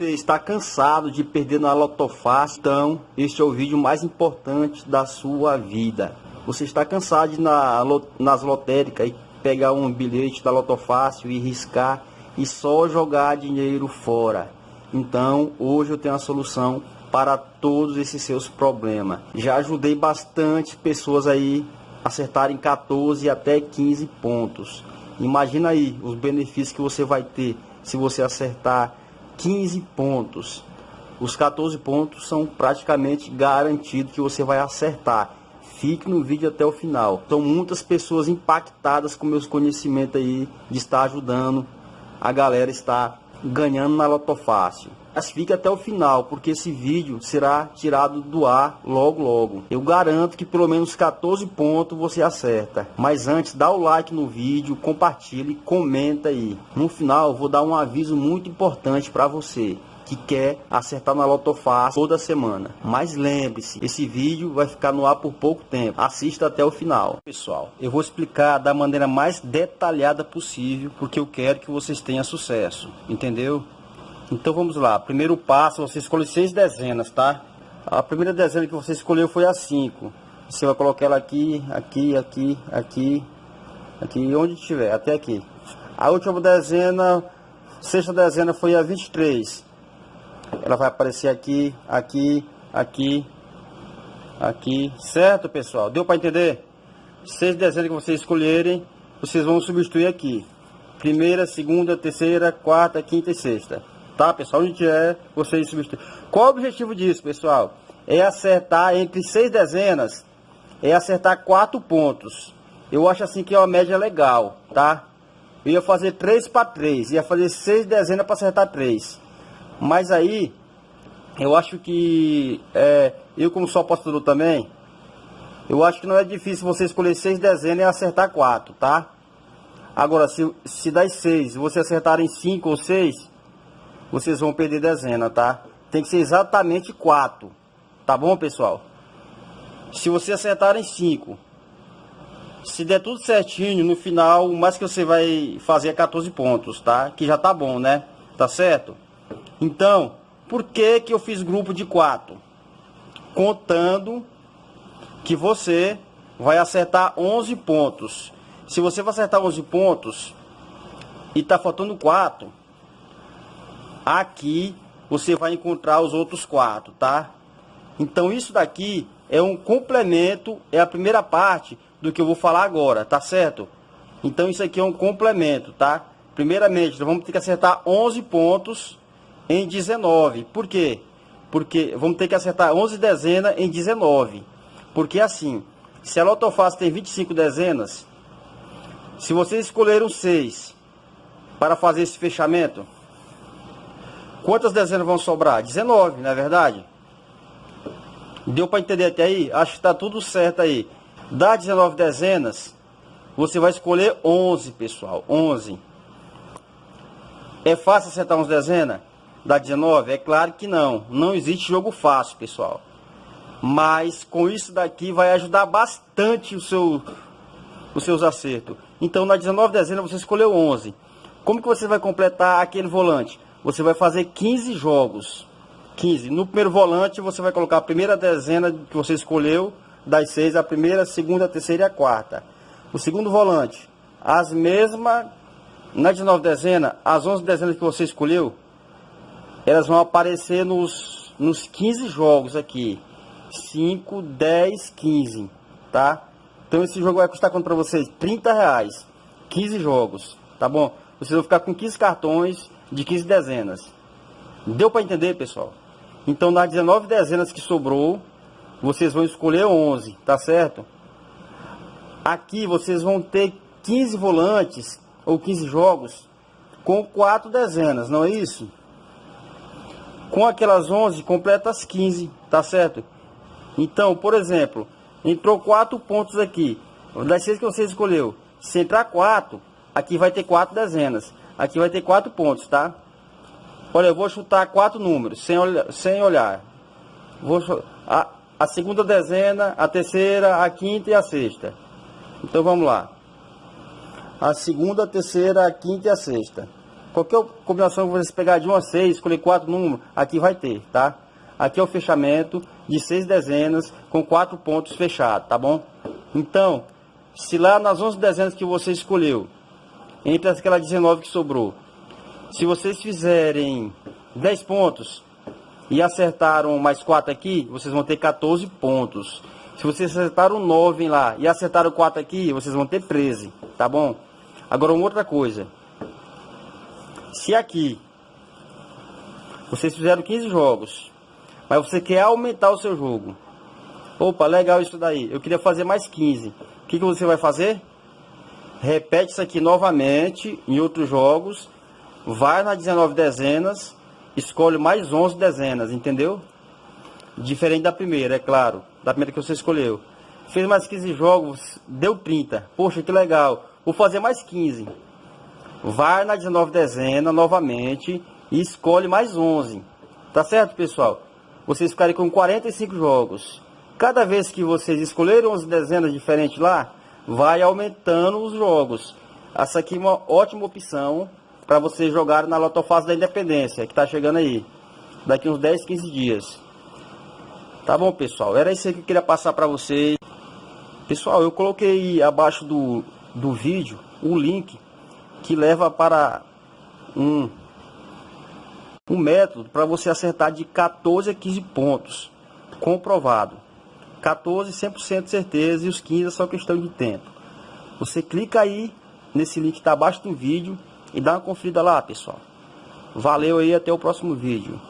Você está cansado de perder na Lotofácil? Então, este é o vídeo mais importante da sua vida. Você está cansado de ir na, nas lotéricas e pegar um bilhete da Lotofácil e riscar e só jogar dinheiro fora. Então, hoje eu tenho a solução para todos esses seus problemas. Já ajudei bastante pessoas aí acertarem 14 até 15 pontos. Imagina aí os benefícios que você vai ter se você acertar 15 pontos. Os 14 pontos são praticamente garantidos que você vai acertar. Fique no vídeo até o final. São muitas pessoas impactadas com meus conhecimentos aí de estar ajudando a galera estar ganhando na Loto Fácil. Mas fique até o final, porque esse vídeo será tirado do ar logo logo. Eu garanto que pelo menos 14 pontos você acerta. Mas antes, dá o like no vídeo, compartilhe, comenta aí. No final, vou dar um aviso muito importante para você que quer acertar na Loto Fácil toda semana. Mas lembre-se, esse vídeo vai ficar no ar por pouco tempo. Assista até o final. Pessoal, eu vou explicar da maneira mais detalhada possível, porque eu quero que vocês tenham sucesso. Entendeu? Então vamos lá. Primeiro passo, você escolhe seis dezenas, tá? A primeira dezena que você escolheu foi a 5. Você vai colocar ela aqui, aqui, aqui, aqui, aqui, onde estiver, até aqui. A última dezena, sexta dezena foi a 23. Ela vai aparecer aqui, aqui, aqui, aqui. Certo, pessoal? Deu para entender? Seis dezenas que vocês escolherem, vocês vão substituir aqui. Primeira, segunda, terceira, quarta, quinta e sexta tá, pessoal? Onde é, vocês. Qual o objetivo disso, pessoal? É acertar entre seis dezenas, é acertar quatro pontos. Eu acho assim que é uma média legal, tá? Eu ia fazer três para três, ia fazer seis dezenas para acertar três. Mas aí, eu acho que, é, eu como sou apostador também, eu acho que não é difícil você escolher seis dezenas e acertar quatro, tá? Agora, se, se das seis você acertar em cinco ou seis, vocês vão perder dezena, tá? Tem que ser exatamente 4, tá bom, pessoal? Se você acertar em 5, se der tudo certinho, no final, o mais que você vai fazer é 14 pontos, tá? Que já tá bom, né? Tá certo? Então, por que que eu fiz grupo de 4? Contando que você vai acertar 11 pontos. Se você vai acertar 11 pontos e tá faltando 4, Aqui você vai encontrar os outros quatro, tá? Então isso daqui é um complemento, é a primeira parte do que eu vou falar agora, tá certo? Então isso aqui é um complemento, tá? Primeiramente, nós vamos ter que acertar 11 pontos em 19. Por quê? Porque vamos ter que acertar 11 dezenas em 19. Porque assim, se a lotofácil tem 25 dezenas, se vocês escolheram 6 para fazer esse fechamento, Quantas dezenas vão sobrar? 19, não é verdade? Deu para entender até aí? Acho que está tudo certo aí. Dá 19 dezenas, você vai escolher 11, pessoal. 11. É fácil acertar uns dezenas? Dá 19? É claro que não. Não existe jogo fácil, pessoal. Mas com isso daqui vai ajudar bastante o seu, os seus acertos. Então na 19 dezenas você escolheu 11. Como que você vai completar aquele volante? Você vai fazer 15 jogos. 15. No primeiro volante, você vai colocar a primeira dezena que você escolheu, das seis, a primeira, a segunda, a terceira e a quarta. O segundo volante, as mesmas, na 19 dezena, as 11 dezenas que você escolheu, elas vão aparecer nos, nos 15 jogos aqui. 5, 10, 15, tá? Então esse jogo vai custar quanto para vocês? 30 reais. 15 jogos, tá bom? Vocês vão ficar com 15 cartões de 15 dezenas. Deu para entender, pessoal? Então, nas 19 dezenas que sobrou, vocês vão escolher 11, tá certo? Aqui vocês vão ter 15 volantes ou 15 jogos com 4 dezenas, não é isso? Com aquelas 11, completa as 15, tá certo? Então, por exemplo, entrou 4 pontos aqui. Das 6 que você escolheu, se entrar 4, aqui vai ter 4 dezenas. Aqui vai ter quatro pontos, tá? Olha, eu vou chutar quatro números, sem. Sem olhar. Vou, a, a segunda dezena, a terceira, a quinta e a sexta. Então vamos lá. A segunda, a terceira, a quinta e a sexta. Qualquer combinação que vocês pegar de 1 a 6, escolher 4 números, aqui vai ter, tá? Aqui é o fechamento de 6 dezenas com 4 pontos fechados, tá bom? Então, se lá nas 11 dezenas que você escolheu, entre aquela 19 que sobrou, se vocês fizerem 10 pontos e acertaram mais 4 aqui, vocês vão ter 14 pontos. Se vocês acertaram 9 lá e acertaram 4 aqui, vocês vão ter 13, tá bom? Agora uma outra coisa. Se aqui vocês fizeram 15 jogos, mas você quer aumentar o seu jogo. Opa, legal isso daí. Eu queria fazer mais 15. O que, que você vai fazer? Repete isso aqui novamente em outros jogos. Vai na 19 dezenas. Escolhe mais 11 dezenas, entendeu? Diferente da primeira, é claro. Da primeira que você escolheu. Fez mais 15 jogos, deu 30. Poxa, que legal. Vou fazer mais 15. Vai na 19 dezena novamente e escolhe mais 11. Tá certo, pessoal? Vocês ficarem com 45 jogos. Cada vez que vocês escolherem 11 dezenas diferentes lá, vai aumentando os jogos. Essa aqui é uma ótima opção para vocês jogarem na Lotofase da Independência, que está chegando aí. Daqui uns 10, 15 dias. Tá bom, pessoal? Era isso que eu queria passar para vocês. Pessoal, eu coloquei abaixo do, do vídeo o link que leva para um, um método para você acertar de 14 a 15 pontos. Comprovado. 14, 100% de certeza e os 15 é só questão de tempo. Você clica aí nesse link que está abaixo do vídeo e dá uma conferida lá, pessoal. Valeu aí, até o próximo vídeo.